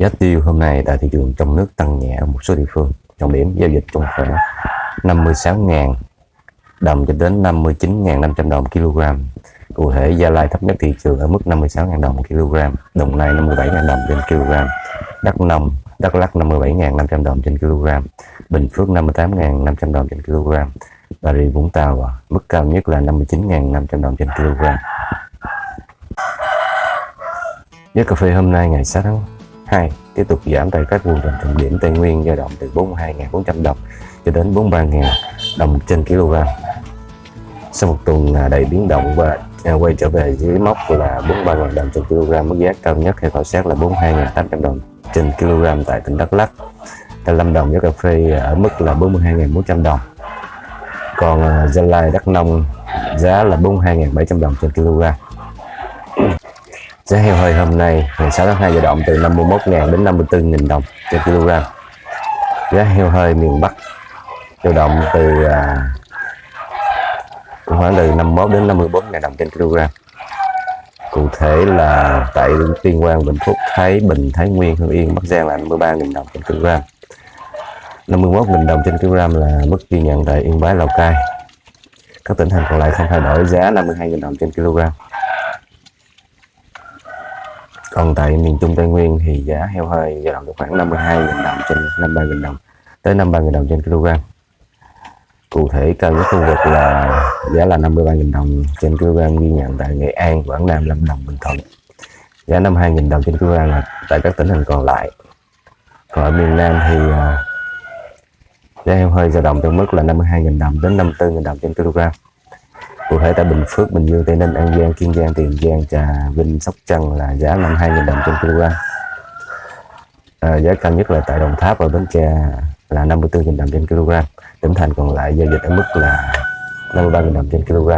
Giá tiêu hôm nay tại thị trường trong nước tăng nhẹ ở một số địa phương. Trọng điểm giao dịch trong khoảng 56.000 đồng cho đến 59.500 đồng kg. Cụ thể Gia Lai thấp nhất thị trường ở mức 56.000 đồng kg, Đồng Nai 57.000 đồng trên kg, Đắk Nông, Đắk Lắk 57.500 đồng trên kg, Bình Phước 58.500 đồng trên kg, Bà Rịa Vũng Tàu mức cao nhất là 59.500 đồng trên kg. Giá cà phê hôm nay ngày 6 tháng 2 tiếp tục giảm tại các vùng trọng điểm Tây Nguyên dao động từ 42.400 đồng cho đến 43.000 đồng trên kg. Sau một tuần à, đầy biến động và à, quay trở về dưới mốc là 43.000 đồng trên kg, mức giá cao nhất theo khảo sát là 42.800 đồng trên kg tại tỉnh Đắk Lắk. Tại Lâm Đồng giá cà phê ở mức là 42.400 đồng. Còn à, Gia Lai Đắk Nông giá là 42.700 đồng trên kg. Giá heo hơi hôm nay ngày 6 tháng 2 dao động từ 51.000 đến 54.000 đồng trên kg. Giá heo hơi miền Bắc dao động từ à, khoảng từ 51 đến 54.000 đồng trên kg. Cụ thể là tại Tuyên Quang, Bình Phúc, Thái Bình, Thái Nguyên, Hưng Yên, Bắc Giang là 53.000 đồng trên kg. 51.000 đồng trên kg là mức ghi nhận tại Yên Bái, Lào Cai. Các tỉnh thành còn lại không thay đổi giá 52.000 đồng trên kg còn tại miền Trung Tây Nguyên thì giá heo hơi dao động được khoảng 52.000 đồng trên 53.000 đồng tới 53.000 đồng trên kg. Cụ thể cao nhất khu vực là giá là 53.000 đồng trên kg ghi nhận tại Nghệ An, Quảng Nam, Lâm Đồng, Bình Thuận. Giá 52.000 đồng trên kg là tại các tỉnh thành còn lại. Còn ở miền Nam thì à, giá heo hơi dao động trong mức là 52.000 đồng đến 54.000 đồng trên kg cụ thể tại Bình Phước, Bình Dương, Tây Ninh, An Giang, Kiên Giang, Tiền Giang, Trà Vinh, Sóc Trăng là giá 52.000 đồng trên kg. À, giá cao nhất là tại Đồng Tháp và Bến Tre là 54.000 đồng trên kg. Tỉnh thành còn lại giao dịch ở mức là 53.000 đồng trên kg.